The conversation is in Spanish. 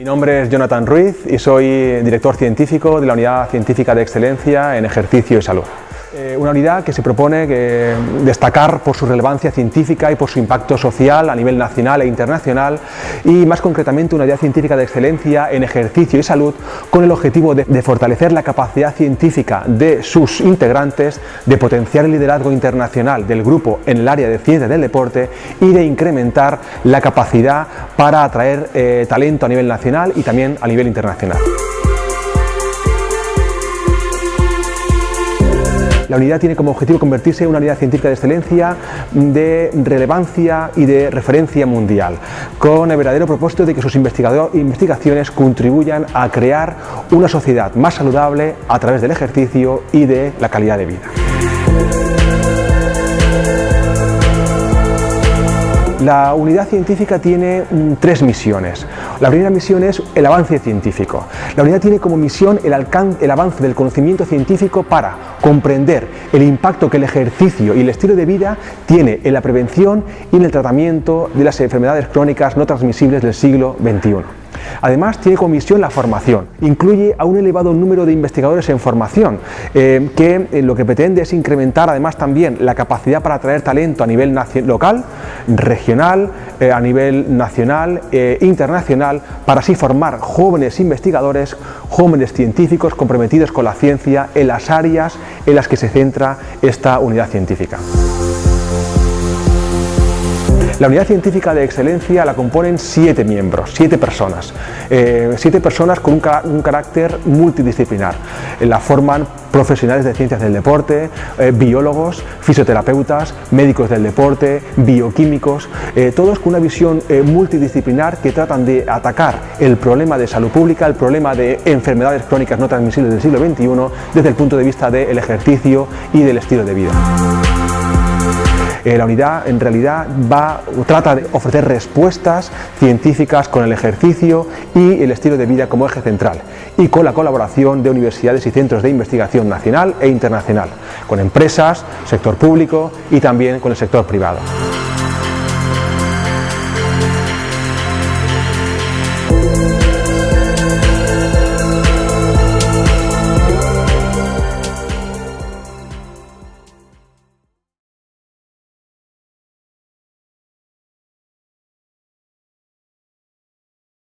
Mi nombre es Jonathan Ruiz y soy director científico de la Unidad Científica de Excelencia en Ejercicio y Salud. Eh, una unidad que se propone que destacar por su relevancia científica y por su impacto social a nivel nacional e internacional y más concretamente una unidad científica de excelencia en ejercicio y salud con el objetivo de, fortalecer la capacidad científica de sus integrantes, de potenciar el liderazgo internacional del grupo en el área de ciencias del deporte y de incrementar la capacidad para atraer eh, talento a nivel nacional y también a nivel internacional. La unidad tiene como objetivo convertirse en una unidad científica de excelencia de relevancia y de referencia mundial, con el verdadero propósito de que sus investigaciones contribuyan a crear una sociedad más saludable a través del ejercicio y de la calidad de vida. La unidad científica tiene mm, tres misiones. La primera misión es el avance científico. La unidad tiene como misión el, el avance del conocimiento científico para comprender el impacto que el ejercicio y el estilo de vida tiene en la prevención y en el tratamiento de las enfermedades crónicas no transmisibles del siglo XXI. Además, tiene como misión la formación. Incluye a un elevado número de investigadores en formación, eh, que eh, lo que pretende es incrementar además también la capacidad para atraer talento a nivel local, regional, eh, a nivel nacional internacional, para así formar jóvenes investigadores, jóvenes científicos comprometidos con la ciencia en las áreas en las que se centra esta unidad científica. La unidad científica de excelencia la componen siete miembros, siete personas, eh, siete personas con un, carácter multidisciplinar. Eh, la forman profesionales de ciencias del deporte, eh, biólogos, fisioterapeutas, médicos del deporte, bioquímicos, todos con una visión multidisciplinar que tratan de atacar el problema de salud pública, el problema de enfermedades crónicas no transmisibles del siglo XXI desde el punto de vista del ejercicio y del estilo de vida. Eh, la unidad en realidad va, trata de ofrecer respuestas científicas con el ejercicio y el estilo de vida como eje central y con la colaboración de universidades y centros de investigación nacional e internacional, con empresas, sector público y también con el sector privado.